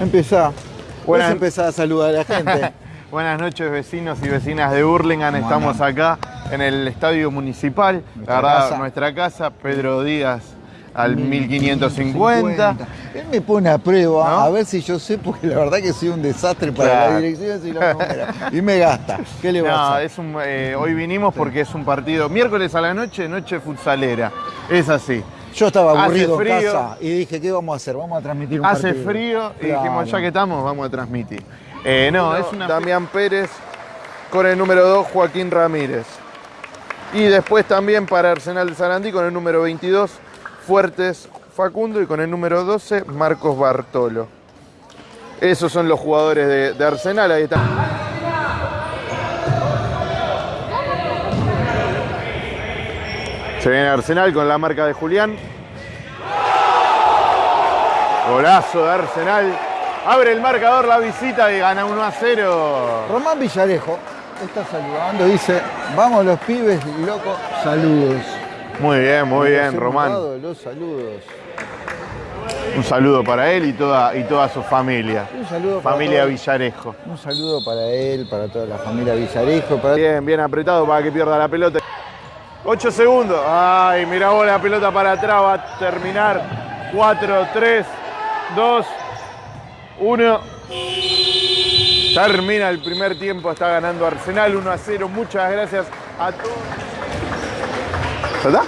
Empezá. Buenas- Vos empezá a saludar a la gente. Buenas noches vecinos y vecinas de Hurlingham, ¿Cómo estamos acá en el estadio municipal, Nuestra la verdad, casa. nuestra casa, Pedro Díaz al 1550. Él me pone a prueba ¿No? a ver si yo sé, porque la verdad que soy un desastre para Claro. la dirección y los números. Y me gasta. ¿Qué le va a No, hacer? es un, eh, hoy vinimos porque es un partido miércoles a la noche, noche futsalera, es así. Yo estaba hace aburrido en casa y dije, ¿qué vamos a hacer? Vamos a transmitir un Hace partido. frío y Claro. dijimos, ya que estamos, vamos a transmitir. Eh, no, es una... Damián Pérez con el número 2, Joaquín Ramírez. Y después también para Arsenal de Sarandí con el número 22, Fuertes Facundo y con el número 12, Marcos Bartolo. Esos son los jugadores de, de Arsenal, ahí están. Se viene Arsenal con la marca de Julián. Golazo de Arsenal. Abre el marcador la visita y gana 1 a 0. Román Villarejo está saludando, dice, vamos los pibes, loco, saludos. Muy bien, muy bien, Román. Los saludos. Un saludo para él y toda, y toda su familia. Un saludo para Familia todos. Villarejo. Un saludo para él, para toda la familia Villarejo, para Bien, bien apretado para que pierda la pelota. 8 segundos. Ay, mira vos la pelota para atrás. Va a terminar. 4, 3, 2, 1. Termina el primer tiempo. Está ganando Arsenal 1 a 0. Muchas gracias a todos. ¿Ya está?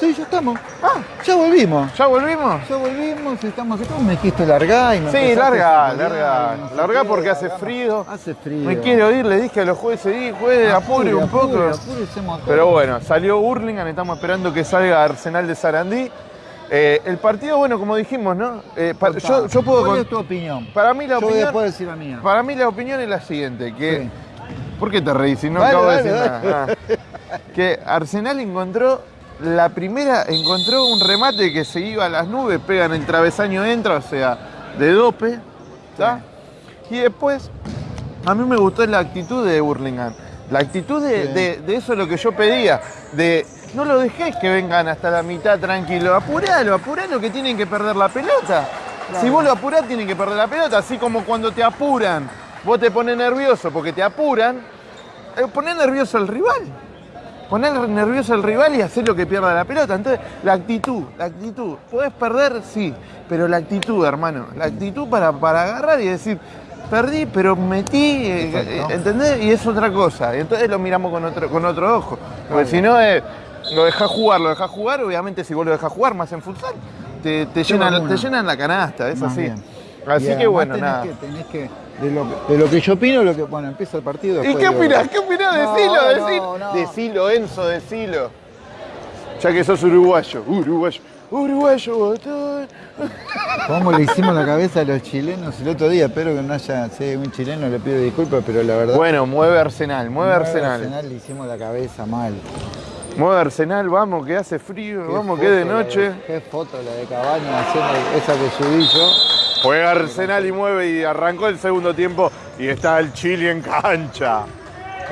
Sí, ya estamos. Ah, ya volvimos. ¿Ya volvimos? Ya volvimos, estamos acá. Me dijiste larga y me Sí, larga, larga. no sé Larga qué, porque hace frío. Hace frío. Me quiero ir, le dije a los jueces, sí, juegue, apure un poco. apure, todo. Pero bueno, salió Hurlingham, estamos esperando que salga Arsenal de Sarandí. Eh, el partido, bueno, como dijimos, ¿no? Eh, yo, yo puedo ¿Cuál es tu opinión? Para mí la Yo voy opinión. después a decir la mía. Para mí la opinión es la siguiente, que. Sí. ¿Por qué te reís si no acabo de decir nada? Ah. Que Arsenal encontró. La primera encontró un remate que se iba a las nubes, pega en el travesaño, entra, o sea, de dope. ¿tá? Y después, a mí me gustó la actitud de Burlingame. La actitud de, Sí. de- de eso es lo que yo pedía. De no lo dejés que vengan hasta la mitad tranquilo. Apuralo, apuralo que tienen que perder la pelota. Si vos lo apurás, tienen que perder la pelota. Así como cuando te apuran, vos te pones nervioso porque te apuran, eh, ponés nervioso al rival. Poner nervioso al rival y hacer lo que pierda la pelota. Entonces, la actitud, la actitud. Podés perder, sí, pero la actitud, hermano. La actitud para, para agarrar y decir, perdí, pero metí, eh, Exacto. eh, ¿entendés? Y es otra cosa. Y entonces lo miramos con otro, con otro ojo. Porque si no, eh, lo dejás jugar, lo dejás jugar, obviamente si vos lo dejás jugar más en futsal, te, te, llenan, te llenan la canasta, es Más así. bien. Así que bueno, tenés nada. Que, tenés que, de, lo, que- de lo que yo opino, lo que, bueno, empieza el partido. ¿Y qué opinás? ¿Qué opinás? Decilo, no, decilo. no. Decilo, Enzo, decilo. Ya que sos uruguayo. Uruguayo. Uruguayo, botón. ¿Cómo le hicimos la cabeza a los chilenos el otro día? Espero que no haya, si hay un chileno le pido disculpas, pero la verdad. Bueno, mueve Arsenal, mueve nueve Arsenal. Arsenal le hicimos la cabeza mal. Mueve Arsenal, vamos, que hace frío, Qué vamos, que de noche. qué foto la de Cabaña haciendo esa que subí yo. Juega Arsenal y mueve y arrancó el segundo tiempo y está el Chile en cancha.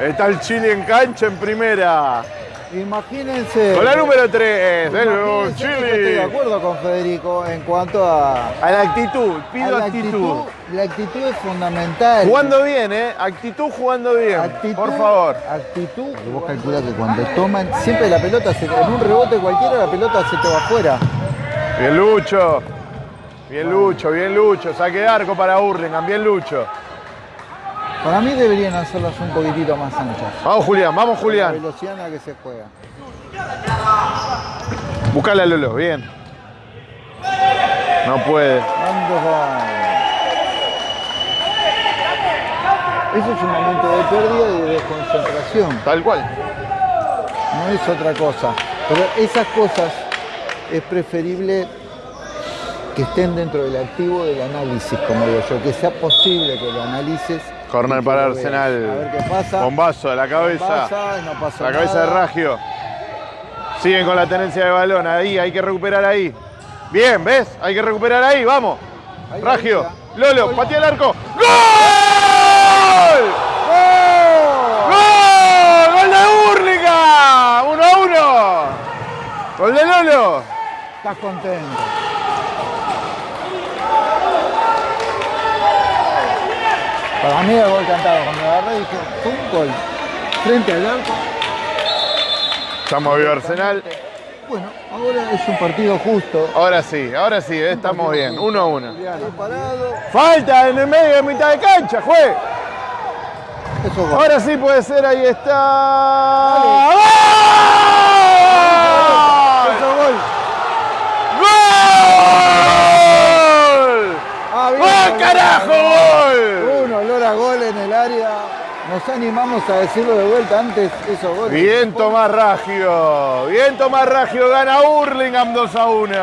Está el Chile en cancha en primera. Imagínense. Con la número 3 del imagínense que Estoy de Chile. acuerdo con Federico en cuanto a, A la actitud, pido actitud. La actitud es fundamental. Jugando bien, ¿eh? Actitud jugando bien. Actitud, Por favor. Actitud. Vos calculás que cuando toman, siempre la pelota, se, en un rebote cualquiera, la pelota se te va afuera. Bien Lucho. Bien Lucho, bien Lucho. Saque de arco para Hurlingham, bien Lucho. Para mí deberían hacerlas un poquitito más anchas. Vamos Julián, vamos La Julián. velocidad en la que se juega. Buscala Lolo, bien. No puede. Eso es un momento de pérdida y de desconcentración. Tal cual. no es otra cosa. Pero esas cosas es preferible que estén dentro del activo del análisis, como digo yo, que sea posible que lo analices. Corner para. Arsenal. A ver qué pasa. Bombazo a la cabeza. Pasa, no pasa La cabeza de. Ragio. Siguen con la tenencia de balón. Ahí, hay que recuperar ahí. Bien, ¿ves? Hay que recuperar ahí, vamos. Ahí, Ragio. Lolo, Gol. patea el arco. ¡Gol! ¡Gol! ¡Gol! ¡Gol de Hurlingham! ¡Uno a uno! ¡Gol de Lolo! Estás contento. Para mí era gol cantado. Cuando agarré dije, fue un gol. Frente al arco. Estamos vivo Arsenal. Bueno, ahora es un partido justo. Ahora sí, ahora sí, eh, estamos bien. Uno a uno. Parado. Falta en el medio de mitad de cancha, juez. Eso. Ahora sí puede ser, ahí está es gol. ¡Gol! Ah, bien, ¡Gol, gol. carajo, gol! Un olor a gol en el área. Nos animamos a decirlo de vuelta antes, esos goles. Bien Tomás Raggio, bien Tomás Raggio, gana Hurlingham 2 a 1.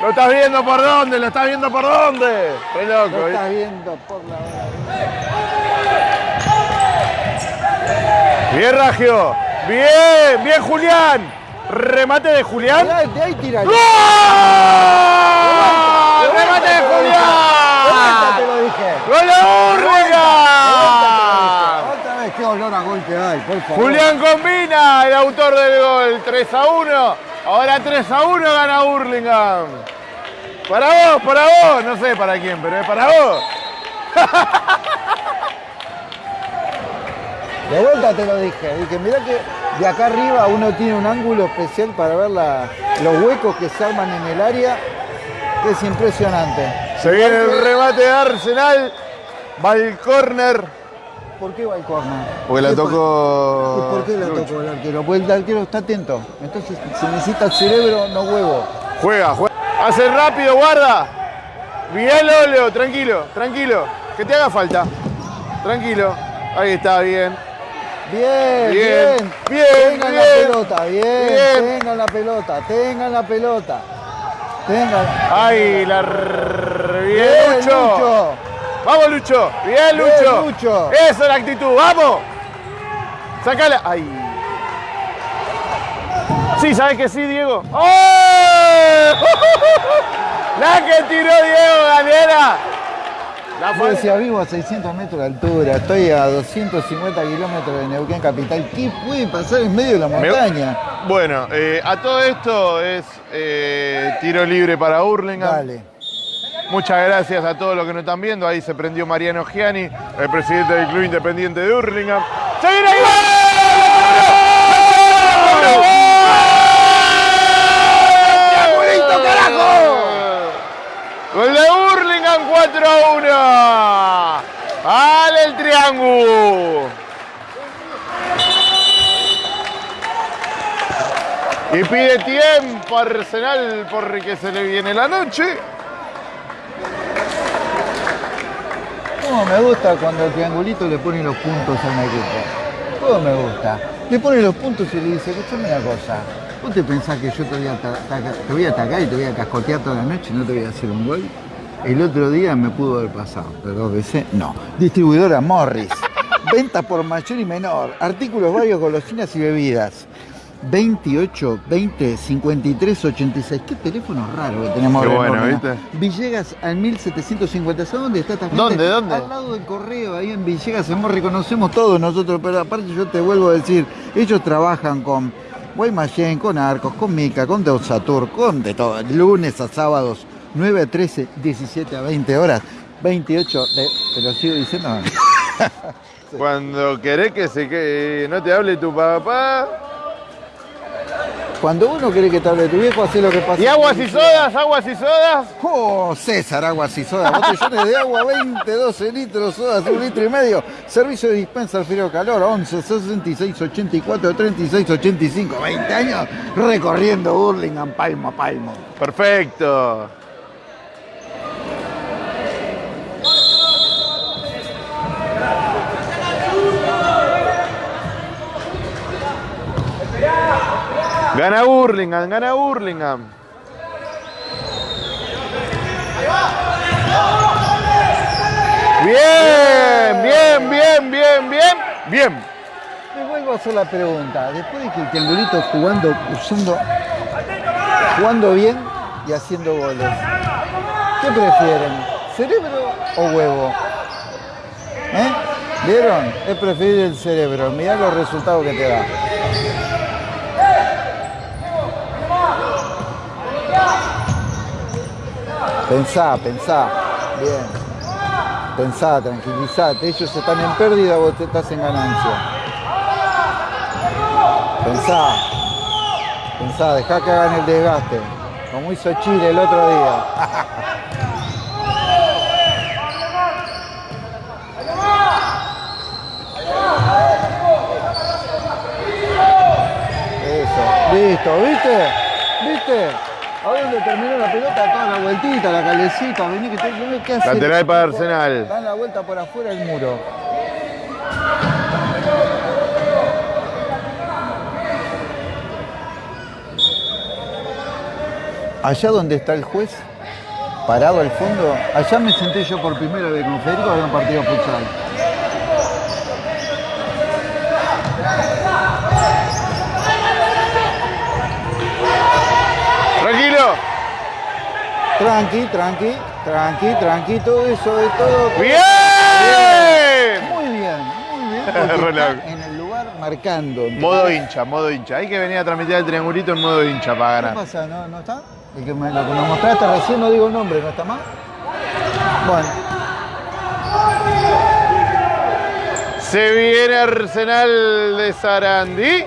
¿Lo estás viendo por dónde? ¿Lo estás viendo por dónde? Qué loco. Lo estás viendo por la Bien Raggio, bien, bien Julián. Remate de Julián. Mirá, de ahí tira. ¡Gol! ¡Remate de Julián! ¡Gol de Hurlingham! Otra vez, qué olor a gol que hay, por favor. Julián Combina, el autor del gol, 3 a 1. Ahora 3 a 1 gana Hurlingham. Para vos, para vos, no sé para quién, pero es para vos. De vuelta te lo dije. Dije, mirá que de acá arriba uno tiene un ángulo especial para ver la- los huecos que se arman en el área, que es impresionante. Se viene el remate de Arsenal. Va el córner. ¿Por qué va el corner? Porque la ¿Qué pa- tocó. ¿Y por qué la tocó el arquero? Porque el arquero está atento. Entonces se necesita cerebro, no huevo. Juega, juega. Hace rápido, guarda. Bien, Lolo, tranquilo, tranquilo. Que te haga falta. Tranquilo. Ahí está, bien. Bien, Bien, bien. bien, Tengan bien. la pelota, bien. Bien. Tengan la pelota, tengan la pelota. Tengan. Ahí, la. Bien, Lucho. Lucho. Vamos, Lucho. Bien, Lucho. Lucho. Esa es la actitud. Vamos. Sacala. Ahí. Sí, ¿sabes que sí, Diego? ¡Oh! La que tiró Diego Galera. La Yo decía, vivo a 600 metros de altura, estoy a 250 kilómetros de Neuquén Capital. ¿Qué puede pasar en medio de la montaña? Bueno, eh, a todo esto es eh, tiro libre para Hurlingham. Dale. Muchas gracias a todos los que nos están viendo. Ahí se prendió Mariano Giani, el presidente del Club Independiente de Hurlingham. ¡Se viene. Gol de Hurlingham 4 a 1. ¡Vale el triángulo! Y pide tiempo Arsenal porque se le viene la noche. ¿Cómo me gusta cuando el triangulito le pone los puntos a un equipo? ¿Cómo me gusta? Le pone los puntos y le dice, escúchame una cosa. ¿Vos te pensás que yo te voy, a te voy a atacar y te voy a cascotear toda la noche y no te voy a hacer un gol? El otro día me pudo haber pasado, pero dos veces no. Distribuidora Morris. Venta por mayor y menor. Artículos varios, golosinas y bebidas. 28 20 53 86. Qué teléfono raro que tenemos Qué ahora en bueno. ¿viste? Villegas al 1750. ¿Sabes dónde está esta gente? ¿Dónde, dónde? Al lado del correo, ahí en Villegas. Hemos reconocemos todos nosotros, pero aparte yo te vuelvo a decir, ellos trabajan con Guaymallén, con Arcos, con Mica, con Deusatur, con de todo. Lunes a sábados, 9 a 13, 17 a 20 horas. 28, de- te lo sigo diciendo. Cuando querés que se que no te hable tu papá. Cuando uno quiere que te hable tu viejo, hace lo que pasa. ¿Y aguas y sodas? ¿Aguas y sodas? Oh, César, aguas y soda, botellones de agua, 20, 12 litros, sodas, un litro y medio. Servicio de dispensa al frío calor, 11, 66, 84, 36, 85. 20 años recorriendo Burlingame palmo a palmo. Perfecto. Gana Burlingame, gana Burlingame. Bien, bien, bien, bien, bien, bien. Te vuelvo a hacer la pregunta. Después de que el triangulito jugando, usando, jugando bien y haciendo goles, ¿qué prefieren? ¿Cerebro o huevo? ¿Eh? ¿Vieron? Es preferir el cerebro. Mirá los resultados que te da. Pensá, pensá. Bien. Pensá, tranquilizate. Ellos están en pérdida, vos estás en ganancia. Pensá. Pensá, dejá que hagan el desgaste. Como hizo Chile el otro día. Eso, listo, ¿viste? ¿Viste? A ver dónde terminó la pelota, toda la vueltita, la calecita, vení que te ¿qué hace? Lateral para Arsenal. Dan la vuelta por afuera del muro. Allá donde está el juez, parado al fondo, allá me senté yo por primera vez con Federico había un partido futsal. Tranquilo. Tranqui, tranqui, tranqui, tranqui, todo eso de todo. ¡Bien! Muy bien, muy bien. está en el lugar marcando. Modo hincha, modo hincha. Hay que venir a transmitir el triangulito en modo hincha para ¿Qué ganar. pasa? ¿No, no está? El que me, lo que nos mostraste recién, no digo el nombre, ¿no está más? Bueno, Se viene Arsenal de Sarandí.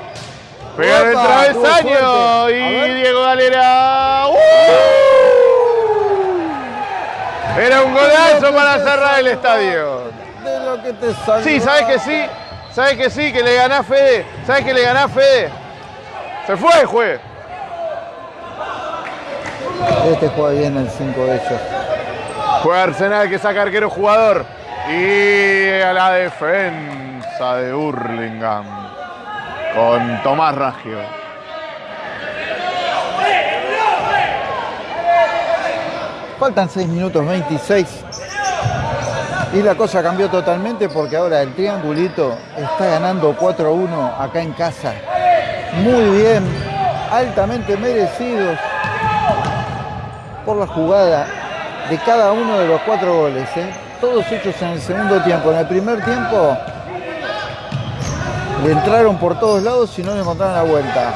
Pega en el travesaño y. Diego Galera. ¡Uh! Era un golazo para cerrar el estadio. de lo que te salió. Sí, ¿sabes que sí? ¿Sabes que sí? Que le ganás Fede. ¿Sabes que le ganás Fede? Se fue, juez. Este juega bien el 5 de ellos. Juega Arsenal que saca arquero jugador. Y a la defensa de Hurlingham. Con Tomás Raggio. Faltan 6 minutos 26. Y la cosa cambió totalmente porque ahora el triangulito está ganando 4-1 acá en casa. Muy bien, altamente merecidos por la jugada de cada uno de los cuatro goles. ¿eh? Todos hechos en el segundo tiempo. En el primer tiempo le entraron por todos lados y no le encontraron la vuelta.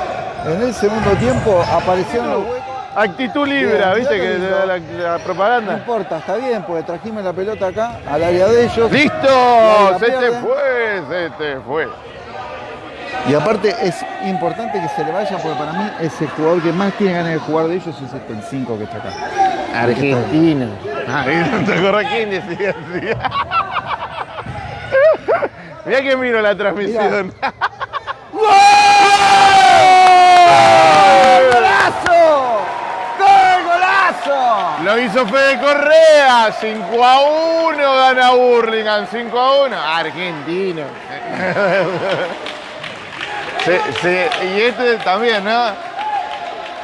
En el segundo tiempo aparecieron los huecos. Actitud libra, Bien, ¿viste? Que la, la No propaganda. importa, está bien, porque trajimos la pelota acá, al área de ellos. ¡Listo! Se te fue, se te fue. Y aparte es importante que se le vaya, porque para mí es el jugador que más tiene ganas de jugar de ellos es este, el 5 que está acá. Ah, ¿y ¿te acordás quién decía así? Mirá que miro la transmisión. ¡Gol, golazo! Lo hizo Fede Correa, 5 a 1 gana Burlingame, 5 a 1. Argentino. Se- se- y este también, ¿no?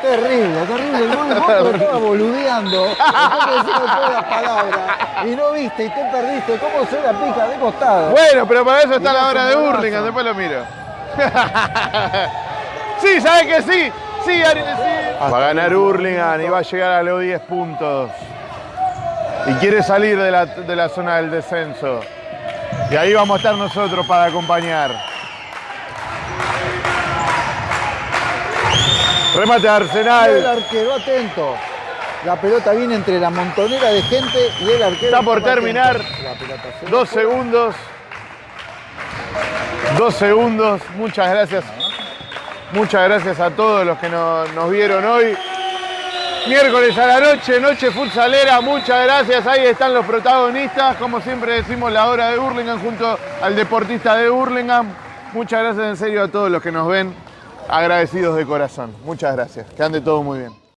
Terrible, terrible. El lo estabas boludeando. Todas las palabras. Y no viste, y te perdiste. ¿Cómo se la pica de costado? Bueno, pero para eso está la hora de. Burlingame, después lo miro. sí, ¿sabes que sí? Sí, Ari, sí. Va a ganar Hurlingham y va a llegar a los 10 puntos. Y quiere salir de la, de la zona del descenso. Y ahí vamos a estar nosotros para acompañar. Remate de El Arsenal. arquero, atento. La pelota viene entre la montonera de gente y el arquero. Está por terminar. La pelota se Dos segundos. Dos segundos. Muchas gracias. Muchas gracias a todos los que no- nos vieron hoy. Miércoles a la noche, noche futsalera. Muchas gracias. Ahí están los protagonistas. Como siempre decimos, la hora de Burlingame junto al deportista de Burlingame. Muchas gracias en serio a todos los que nos ven. Agradecidos de corazón. Muchas gracias. Que ande todo muy bien.